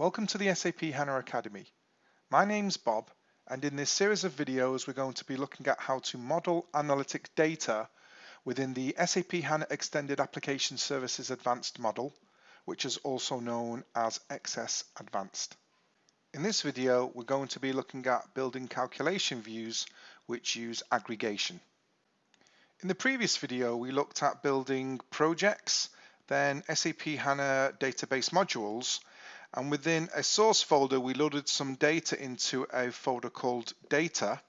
Welcome to the SAP HANA Academy. My name's Bob and in this series of videos we're going to be looking at how to model analytic data within the SAP HANA Extended Application Services Advanced model, which is also known as XS Advanced. In this video we're going to be looking at building calculation views which use aggregation. In the previous video we looked at building projects, then SAP HANA database modules and within a source folder we loaded some data into a folder called data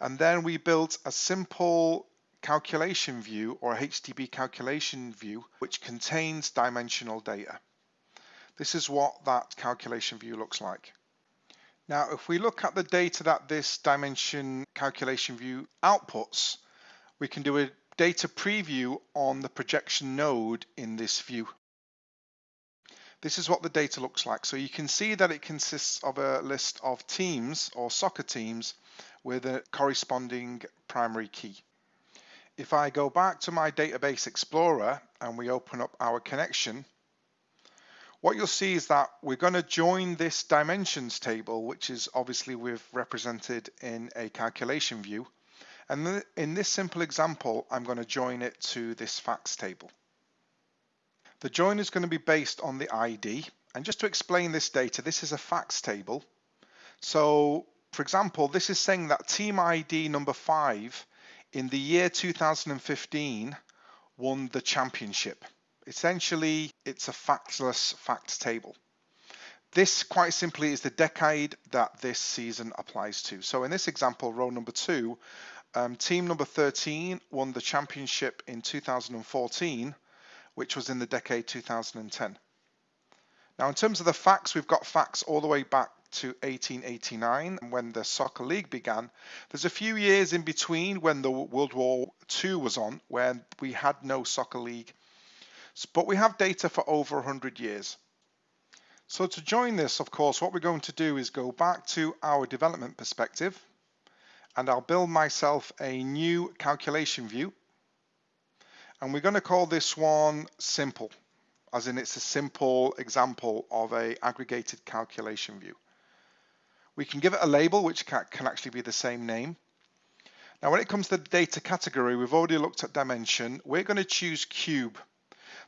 and then we built a simple calculation view or HDB calculation view which contains dimensional data. This is what that calculation view looks like. Now if we look at the data that this dimension calculation view outputs we can do a data preview on the projection node in this view. This is what the data looks like. So you can see that it consists of a list of teams or soccer teams with a corresponding primary key. If I go back to my database explorer and we open up our connection, what you'll see is that we're going to join this dimensions table, which is obviously we've represented in a calculation view. And in this simple example, I'm going to join it to this facts table. The join is going to be based on the ID. And just to explain this data, this is a facts table. So for example, this is saying that team ID number five in the year 2015 won the championship. Essentially, it's a factless facts table. This quite simply is the decade that this season applies to. So in this example, row number two, um, team number 13 won the championship in 2014 which was in the decade 2010. Now, in terms of the facts, we've got facts all the way back to 1889 when the soccer league began. There's a few years in between when the World War II was on where we had no soccer league, but we have data for over 100 years. So to join this, of course, what we're going to do is go back to our development perspective and I'll build myself a new calculation view and we're going to call this one simple, as in it's a simple example of a aggregated calculation view. We can give it a label, which can actually be the same name. Now, when it comes to the data category, we've already looked at dimension. We're going to choose cube.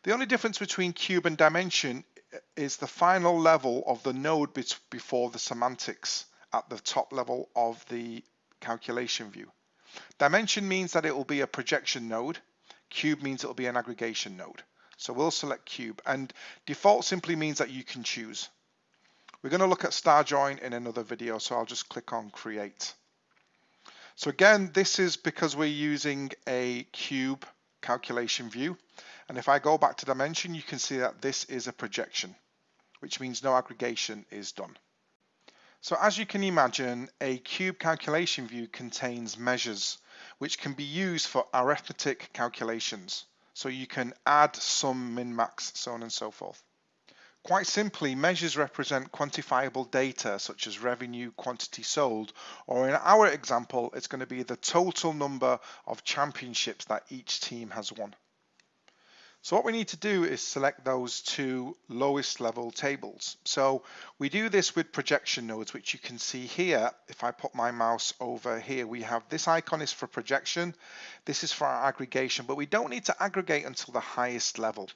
The only difference between cube and dimension is the final level of the node before the semantics at the top level of the calculation view. Dimension means that it will be a projection node Cube means it'll be an aggregation node. So we'll select cube and default simply means that you can choose. We're going to look at star join in another video, so I'll just click on create. So again, this is because we're using a cube calculation view. And if I go back to dimension, you can see that this is a projection, which means no aggregation is done. So as you can imagine, a cube calculation view contains measures which can be used for arithmetic calculations. So you can add, sum, min, max, so on and so forth. Quite simply, measures represent quantifiable data such as revenue, quantity sold, or in our example, it's going to be the total number of championships that each team has won. So what we need to do is select those two lowest level tables. So we do this with projection nodes, which you can see here. If I put my mouse over here, we have this icon is for projection. This is for our aggregation, but we don't need to aggregate until the highest level.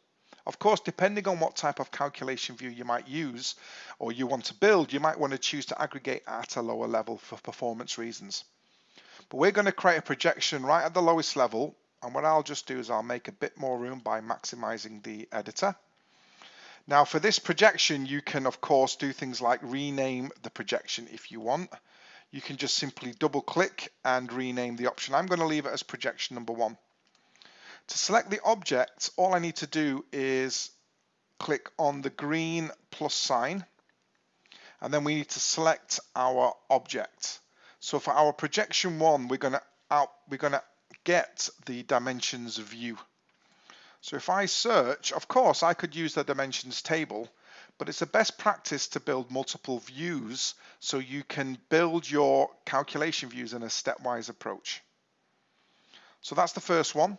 Of course, depending on what type of calculation view you might use or you want to build, you might want to choose to aggregate at a lower level for performance reasons. But we're going to create a projection right at the lowest level and what I'll just do is I'll make a bit more room by maximizing the editor. Now for this projection, you can of course do things like rename the projection if you want. You can just simply double click and rename the option. I'm going to leave it as projection number one. To select the object, all I need to do is click on the green plus sign and then we need to select our object. So for our projection one, we're going to out, we're going to get the dimensions view. So if I search, of course, I could use the dimensions table, but it's a best practice to build multiple views so you can build your calculation views in a stepwise approach. So that's the first one.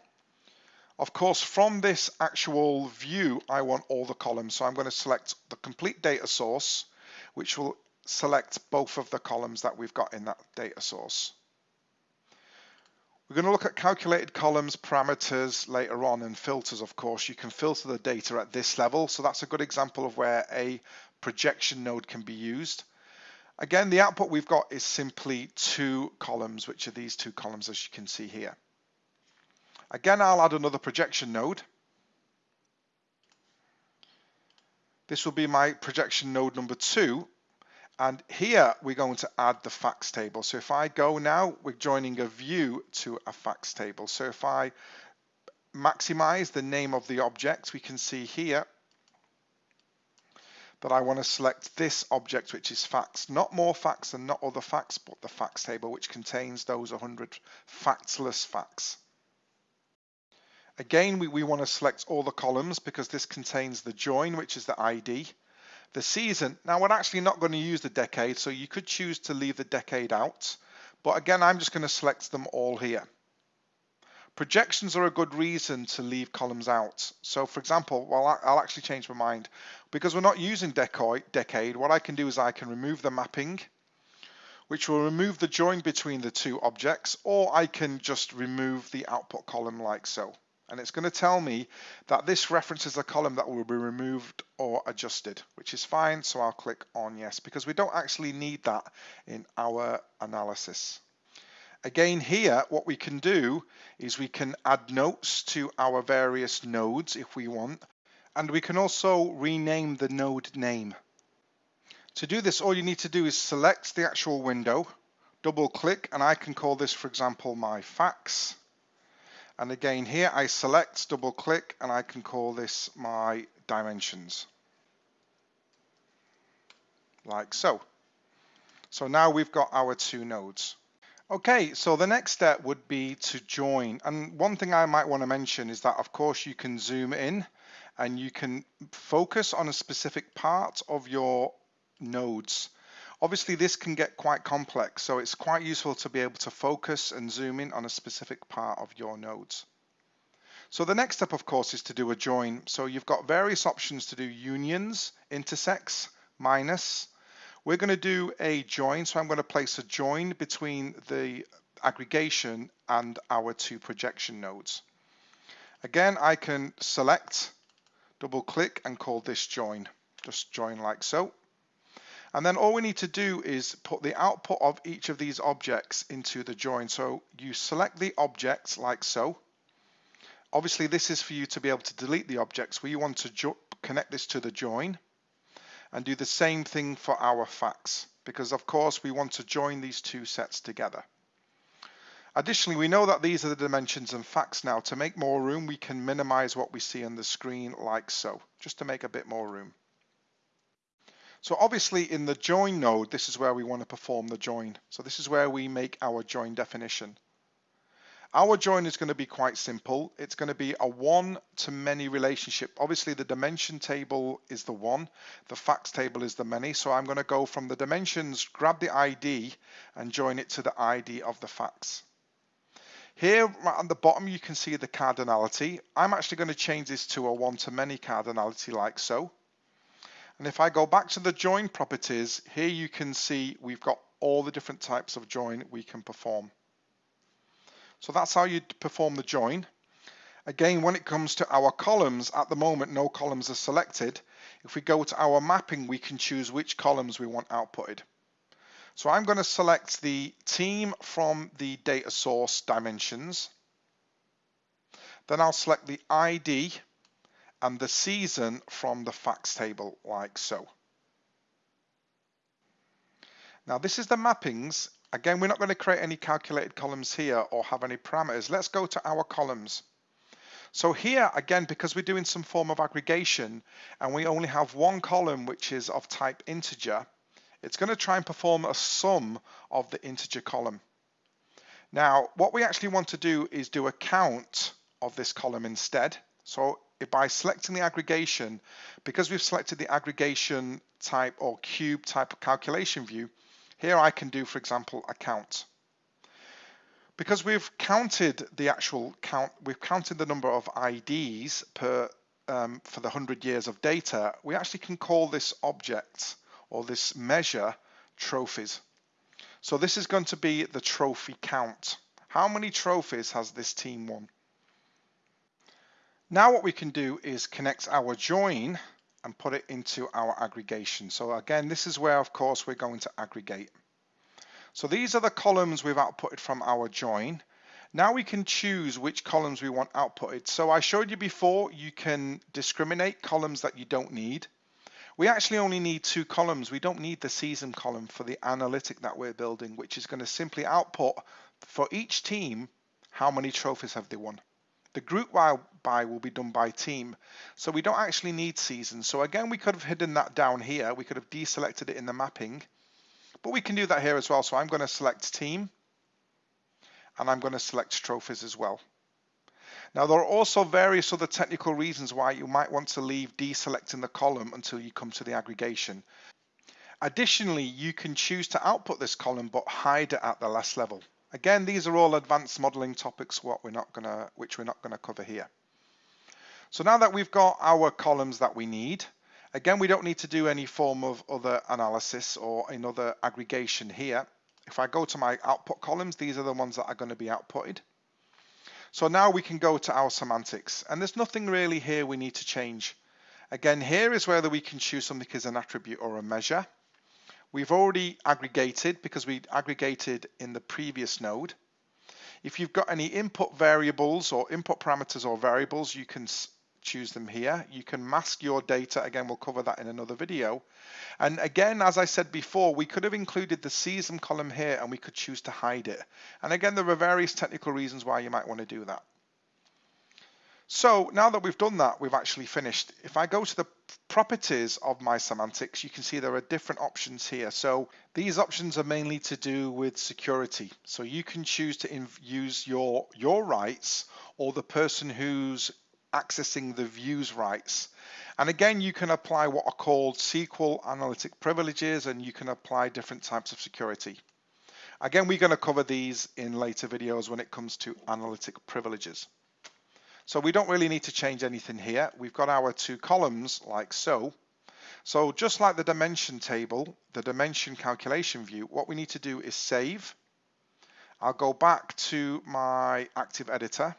Of course, from this actual view, I want all the columns. So I'm going to select the complete data source, which will select both of the columns that we've got in that data source. We're going to look at calculated columns, parameters later on and filters, of course. You can filter the data at this level. So that's a good example of where a projection node can be used. Again, the output we've got is simply two columns, which are these two columns, as you can see here. Again, I'll add another projection node. This will be my projection node number two. And here we're going to add the facts table. So if I go now, we're joining a view to a facts table. So if I maximize the name of the object, we can see here that I want to select this object, which is facts, not more facts and not other facts, but the facts table, which contains those 100 factless facts. Again, we, we want to select all the columns because this contains the join, which is the ID, the season. Now we're actually not going to use the decade, so you could choose to leave the decade out. But again, I'm just going to select them all here. Projections are a good reason to leave columns out. So for example, well, I'll actually change my mind. Because we're not using decade, what I can do is I can remove the mapping, which will remove the join between the two objects, or I can just remove the output column like so and it's going to tell me that this references a column that will be removed or adjusted, which is fine. So I'll click on yes, because we don't actually need that in our analysis. Again, here, what we can do is we can add notes to our various nodes if we want, and we can also rename the node name. To do this, all you need to do is select the actual window, double click, and I can call this, for example, my facts and again here I select, double click, and I can call this my dimensions. Like so. So now we've got our two nodes. Okay, so the next step would be to join. And one thing I might want to mention is that of course you can zoom in and you can focus on a specific part of your nodes. Obviously this can get quite complex, so it's quite useful to be able to focus and zoom in on a specific part of your nodes. So the next step, of course, is to do a join. So you've got various options to do unions, intersects, minus. We're going to do a join, so I'm going to place a join between the aggregation and our two projection nodes. Again, I can select, double click and call this join. Just join like so. And then all we need to do is put the output of each of these objects into the join. So you select the objects like so. Obviously, this is for you to be able to delete the objects. We want to connect this to the join and do the same thing for our facts because of course we want to join these two sets together. Additionally, we know that these are the dimensions and facts now. To make more room, we can minimize what we see on the screen like so, just to make a bit more room. So obviously in the join node, this is where we want to perform the join. So this is where we make our join definition. Our join is going to be quite simple. It's going to be a one to many relationship. Obviously the dimension table is the one, the facts table is the many. So I'm going to go from the dimensions, grab the ID and join it to the ID of the facts. Here right at the bottom you can see the cardinality. I'm actually going to change this to a one to many cardinality like so. And if I go back to the join properties, here you can see we've got all the different types of join we can perform. So that's how you perform the join. Again, when it comes to our columns, at the moment, no columns are selected. If we go to our mapping, we can choose which columns we want outputted. So I'm going to select the team from the data source dimensions. Then I'll select the ID and the season from the facts table like so. Now this is the mappings. Again, we're not going to create any calculated columns here or have any parameters. Let's go to our columns. So here, again, because we're doing some form of aggregation and we only have one column which is of type integer, it's going to try and perform a sum of the integer column. Now, what we actually want to do is do a count of this column instead. So by selecting the aggregation, because we've selected the aggregation type or cube type of calculation view, here I can do, for example, a count. Because we've counted the actual count, we've counted the number of IDs per um, for the 100 years of data, we actually can call this object or this measure trophies. So this is going to be the trophy count. How many trophies has this team won? Now what we can do is connect our join and put it into our aggregation. So again, this is where, of course, we're going to aggregate. So these are the columns we've outputted from our join. Now we can choose which columns we want outputted. So I showed you before, you can discriminate columns that you don't need. We actually only need two columns. We don't need the season column for the analytic that we're building, which is going to simply output for each team, how many trophies have they won. The group by will be done by team. So we don't actually need seasons. So again, we could have hidden that down here. We could have deselected it in the mapping, but we can do that here as well. So I'm going to select team and I'm going to select trophies as well. Now there are also various other technical reasons why you might want to leave deselecting the column until you come to the aggregation. Additionally, you can choose to output this column but hide it at the last level. Again, these are all advanced modeling topics what we're not gonna, which we're not going to cover here. So now that we've got our columns that we need, again, we don't need to do any form of other analysis or another aggregation here. If I go to my output columns, these are the ones that are going to be outputted. So now we can go to our semantics and there's nothing really here we need to change. Again, here is whether we can choose something as an attribute or a measure. We've already aggregated because we aggregated in the previous node. If you've got any input variables or input parameters or variables, you can choose them here. You can mask your data. Again, we'll cover that in another video. And again, as I said before, we could have included the season column here and we could choose to hide it. And again, there are various technical reasons why you might want to do that. So now that we've done that, we've actually finished. If I go to the properties of my semantics, you can see there are different options here. So these options are mainly to do with security. So you can choose to use your, your rights or the person who's accessing the views rights. And again, you can apply what are called SQL analytic privileges and you can apply different types of security. Again, we're going to cover these in later videos when it comes to analytic privileges. So we don't really need to change anything here. We've got our two columns like so. So just like the dimension table, the dimension calculation view, what we need to do is save. I'll go back to my active editor.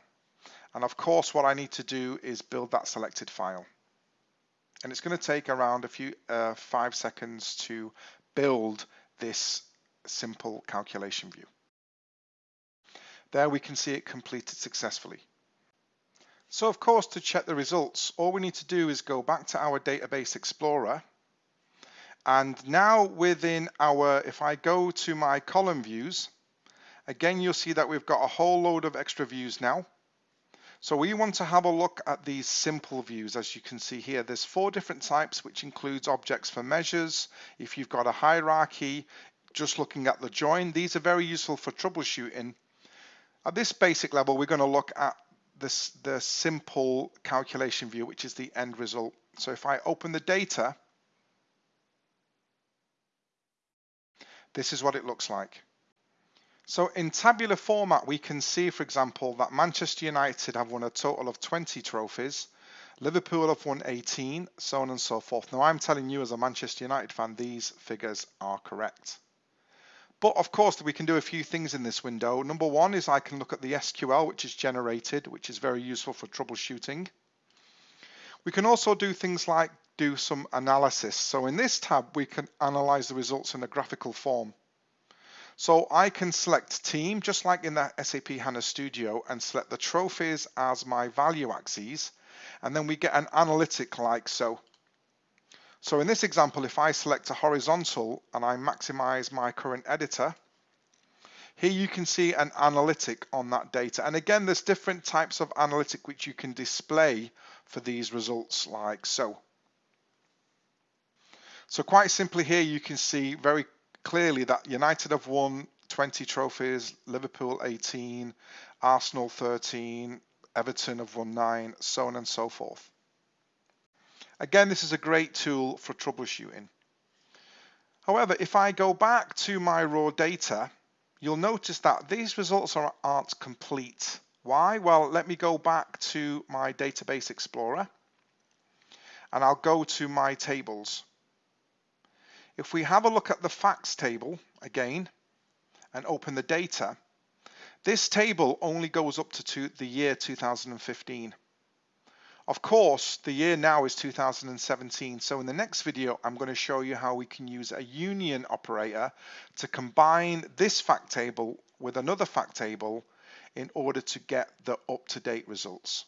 And of course, what I need to do is build that selected file. And it's going to take around a few uh, five seconds to build this simple calculation view. There we can see it completed successfully. So of course, to check the results, all we need to do is go back to our Database Explorer. And now within our, if I go to my column views, again, you'll see that we've got a whole load of extra views now. So we want to have a look at these simple views. As you can see here, there's four different types, which includes objects for measures. If you've got a hierarchy, just looking at the join, these are very useful for troubleshooting. At this basic level, we're going to look at this, the simple calculation view, which is the end result. So if I open the data, this is what it looks like. So in tabular format, we can see, for example, that Manchester United have won a total of 20 trophies. Liverpool have won 18, so on and so forth. Now, I'm telling you as a Manchester United fan, these figures are correct. But of course, we can do a few things in this window. Number one is I can look at the SQL, which is generated, which is very useful for troubleshooting. We can also do things like do some analysis. So in this tab, we can analyze the results in a graphical form. So I can select team, just like in the SAP HANA Studio, and select the trophies as my value axes. And then we get an analytic like so. So in this example, if I select a horizontal and I maximize my current editor, here you can see an analytic on that data. And again, there's different types of analytic which you can display for these results like so. So quite simply here, you can see very clearly that United have won 20 trophies, Liverpool 18, Arsenal 13, Everton have won nine, so on and so forth. Again, this is a great tool for troubleshooting. However, if I go back to my raw data you'll notice that these results are, aren't complete. Why? Well, let me go back to my Database Explorer and I'll go to my tables. If we have a look at the facts table again and open the data, this table only goes up to the year 2015. Of course, the year now is 2017, so in the next video, I'm going to show you how we can use a union operator to combine this fact table with another fact table in order to get the up-to-date results.